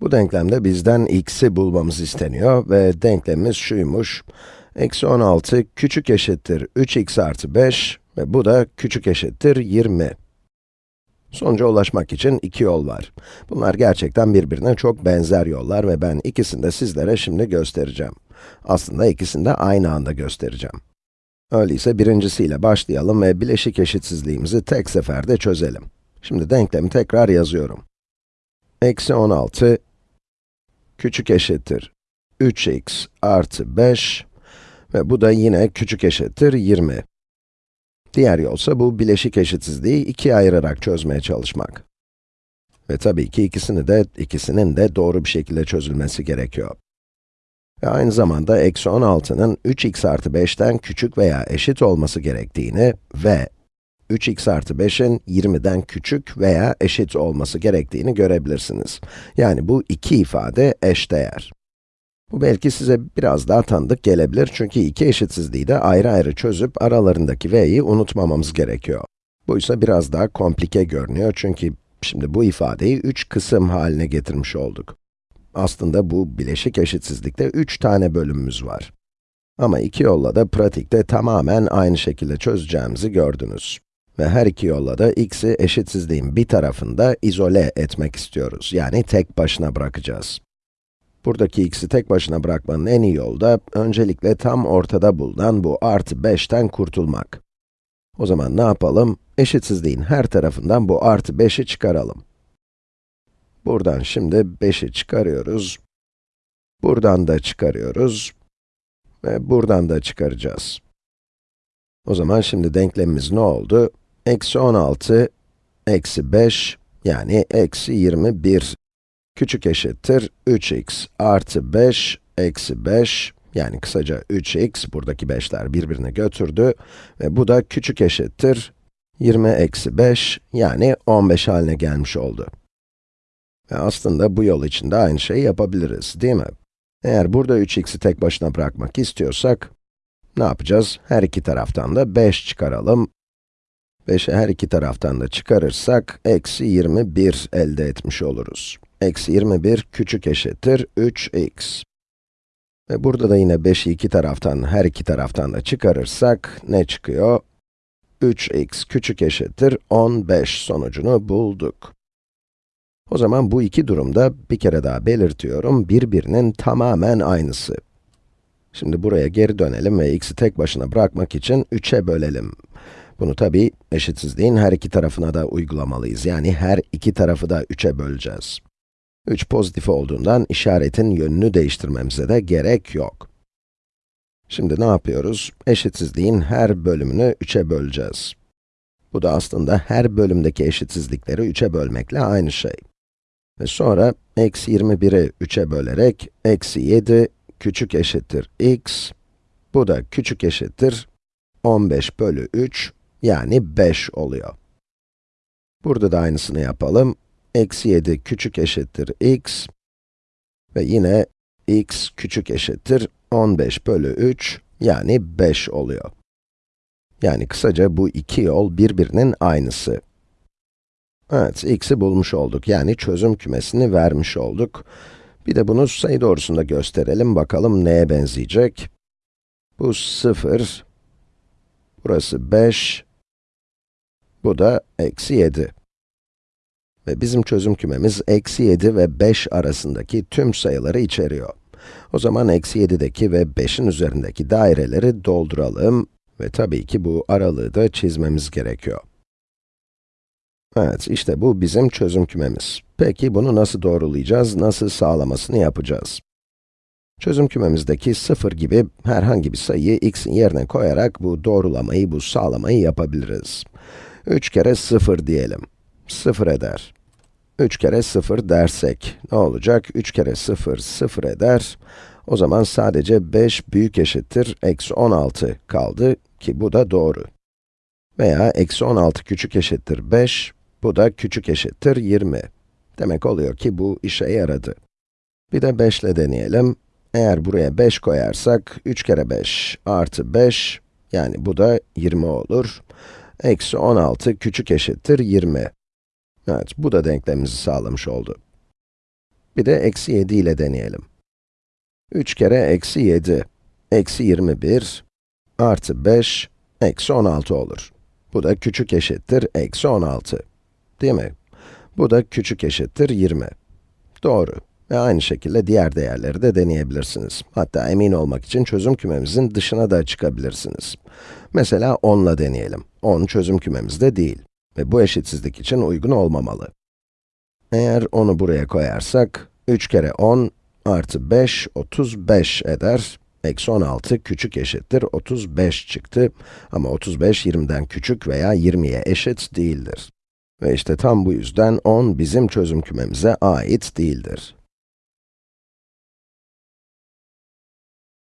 Bu denklemde bizden x'i bulmamız isteniyor ve denklemimiz şuymuş. Eksi 16 küçük eşittir 3x artı 5 ve bu da küçük eşittir 20. Sonuca ulaşmak için iki yol var. Bunlar gerçekten birbirine çok benzer yollar ve ben ikisini de sizlere şimdi göstereceğim. Aslında ikisini de aynı anda göstereceğim. Öyleyse birincisiyle başlayalım ve bileşik eşitsizliğimizi tek seferde çözelim. Şimdi denklemi tekrar yazıyorum. Eksi 16 küçük eşittir 3x artı 5 ve bu da yine küçük eşittir 20. Diğer yolsa bu bileşik eşitsizliği ikiye ayırarak çözmeye çalışmak. Ve tabii ki ikisini de, ikisinin de doğru bir şekilde çözülmesi gerekiyor. Ve aynı zamanda eksi 16'nın 3x artı 5'ten küçük veya eşit olması gerektiğini ve 3x artı 5'in 20'den küçük veya eşit olması gerektiğini görebilirsiniz. Yani bu iki ifade eşdeğer. Bu belki size biraz daha tanıdık gelebilir çünkü iki eşitsizliği de ayrı ayrı çözüp aralarındaki v'yi unutmamamız gerekiyor. Bu ise biraz daha komplike görünüyor çünkü şimdi bu ifadeyi üç kısım haline getirmiş olduk. Aslında bu bileşik eşitsizlikte üç tane bölümümüz var. Ama iki yolla da pratikte tamamen aynı şekilde çözeceğimizi gördünüz. Ve her iki yolla da x'i eşitsizliğin bir tarafında izole etmek istiyoruz. Yani tek başına bırakacağız. Buradaki x'i tek başına bırakmanın en iyi yolu da, öncelikle tam ortada bulunan bu artı 5'ten kurtulmak. O zaman ne yapalım? Eşitsizliğin her tarafından bu artı 5'i çıkaralım. Buradan şimdi 5'i çıkarıyoruz. Buradan da çıkarıyoruz. Ve buradan da çıkaracağız. O zaman şimdi denklemimiz ne oldu? Eksi 16, eksi 5, yani eksi 21 küçük eşittir 3x artı 5 eksi 5, yani kısaca 3x, buradaki 5'ler birbirine götürdü ve bu da küçük eşittir 20 eksi 5, yani 15 haline gelmiş oldu. Ve aslında bu yol için de aynı şeyi yapabiliriz, değil mi? Eğer burada 3x'i tek başına bırakmak istiyorsak, ne yapacağız? Her iki taraftan da 5 çıkaralım. 5'i her iki taraftan da çıkarırsak, eksi 21 elde etmiş oluruz. Eksi 21 küçük eşittir 3x. Ve burada da yine 5'i iki taraftan, her iki taraftan da çıkarırsak, ne çıkıyor? 3x küçük eşittir 15 sonucunu bulduk. O zaman bu iki durumda, bir kere daha belirtiyorum, birbirinin tamamen aynısı. Şimdi buraya geri dönelim ve x'i tek başına bırakmak için 3'e bölelim. Bunu tabi eşitsizliğin her iki tarafına da uygulamalıyız. Yani her iki tarafı da 3'e böleceğiz. 3 pozitif olduğundan işaretin yönünü değiştirmemize de gerek yok. Şimdi ne yapıyoruz? Eşitsizliğin her bölümünü 3'e böleceğiz. Bu da aslında her bölümdeki eşitsizlikleri 3'e bölmekle aynı şey. Ve sonra, eksi 21'i 3'e bölerek, eksi 7 küçük eşittir x, bu da küçük eşittir 15 bölü 3, yani 5 oluyor. Burada da aynısını yapalım. Eksi 7 küçük eşittir x ve yine x küçük eşittir 15 bölü 3, yani 5 oluyor. Yani kısaca bu iki yol birbirinin aynısı. Evet, x'i bulmuş olduk. Yani çözüm kümesini vermiş olduk. Bir de bunu sayı doğrusunda gösterelim. Bakalım neye benzeyecek. Bu 0, burası 5, bu da eksi 7. Ve bizim çözüm kümemiz eksi 7 ve 5 arasındaki tüm sayıları içeriyor. O zaman eksi 7'deki ve 5'in üzerindeki daireleri dolduralım ve tabii ki bu aralığı da çizmemiz gerekiyor. Evet, işte bu bizim çözüm kümemiz. Peki bunu nasıl doğrulayacağız, nasıl sağlamasını yapacağız? Çözüm kümemizdeki 0 gibi herhangi bir sayıyı x'in yerine koyarak bu doğrulamayı, bu sağlamayı yapabiliriz. 3 kere 0 diyelim. 0 eder. 3 kere 0 dersek ne olacak? 3 kere 0, 0 eder. O zaman sadece 5 büyük eşittir eksi 16 kaldı ki bu da doğru. Veya eksi 16 küçük eşittir 5, bu da küçük eşittir 20. Demek oluyor ki bu işe yaradı. Bir de 5 ile deneyelim. Eğer buraya 5 koyarsak, 3 kere 5 artı 5, yani bu da 20 olur. Eksi 16 küçük eşittir 20. Evet, bu da denklemimizi sağlamış oldu. Bir de eksi 7 ile deneyelim. 3 kere eksi 7, eksi 21, artı 5, eksi 16 olur. Bu da küçük eşittir eksi 16. Değil mi? Bu da küçük eşittir 20. Doğru. Ve aynı şekilde diğer değerleri de deneyebilirsiniz. Hatta emin olmak için çözüm kümemizin dışına da çıkabilirsiniz. Mesela 10 ile deneyelim. 10 çözüm kümemizde değil. Ve bu eşitsizlik için uygun olmamalı. Eğer 10'u buraya koyarsak, 3 kere 10 artı 5, 35 eder. Eksi 16 küçük eşittir 35 çıktı. Ama 35, 20'den küçük veya 20'ye eşit değildir. Ve işte tam bu yüzden 10 bizim çözüm kümemize ait değildir.